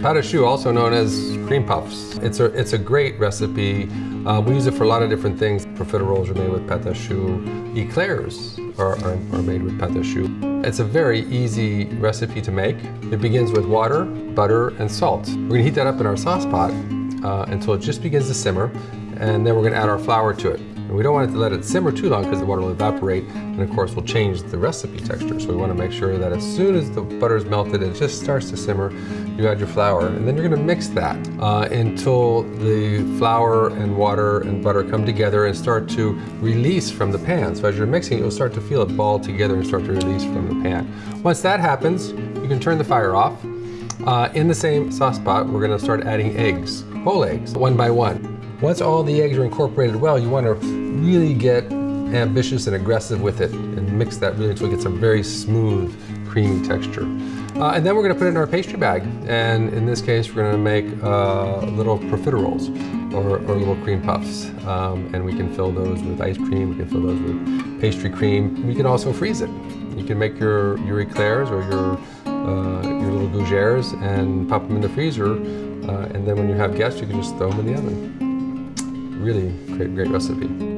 À choux, also known as cream puffs. It's a, it's a great recipe. Uh, we use it for a lot of different things. Profiteroles are made with pâte à choux. Eclairs are, are, are made with pâte à choux. It's a very easy recipe to make. It begins with water, butter, and salt. We're gonna heat that up in our sauce pot uh, until it just begins to simmer, and then we're gonna add our flour to it. And we don't want it to let it simmer too long because the water will evaporate and of course will change the recipe texture. So we want to make sure that as soon as the butter is melted and it just starts to simmer, you add your flour and then you're going to mix that uh, until the flour and water and butter come together and start to release from the pan. So as you're mixing, you'll start to feel it ball together and start to release from the pan. Once that happens, you can turn the fire off. Uh, in the same sauce pot, we're going to start adding eggs, whole eggs, one by one. Once all the eggs are incorporated well, you want to really get ambitious and aggressive with it and mix that really until we get some very smooth, creamy texture. Uh, and then we're going to put it in our pastry bag. And in this case, we're going to make uh, little profiteroles or, or, little cream puffs. Um, and we can fill those with ice cream, we can fill those with pastry cream. We can also freeze it. You can make your, your eclairs or your, uh, your little gougères and pop them in the freezer. Uh, and then when you have guests, you can just throw them in the oven really great, great recipe.